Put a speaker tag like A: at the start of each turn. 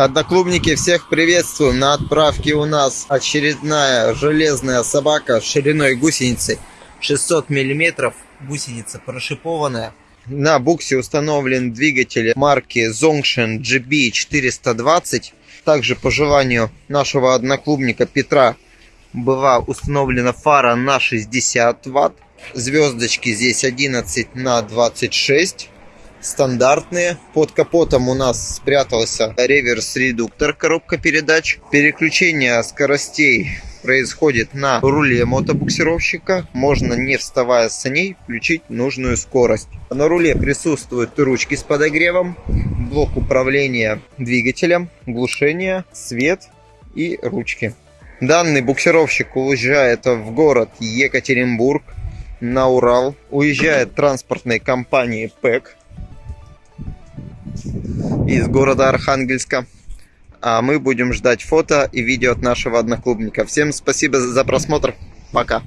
A: Одноклубники, всех приветствую. На отправке у нас очередная железная собака шириной гусеницы 600 миллиметров. Гусеница прошипованная. На буксе установлен двигатель марки Zongshin GB420. Также по желанию нашего одноклубника Петра была установлена фара на 60 ватт. Звездочки здесь 11 на 26 стандартные. Под капотом у нас спрятался реверс-редуктор, коробка передач. Переключение скоростей происходит на руле мотобуксировщика. Можно, не вставая с саней, включить нужную скорость. На руле присутствуют ручки с подогревом, блок управления двигателем, глушение, свет и ручки. Данный буксировщик уезжает в город Екатеринбург на Урал. Уезжает транспортной компании ПЭК из города Архангельска. А мы будем ждать фото и видео от нашего одноклубника. Всем спасибо за просмотр. Пока.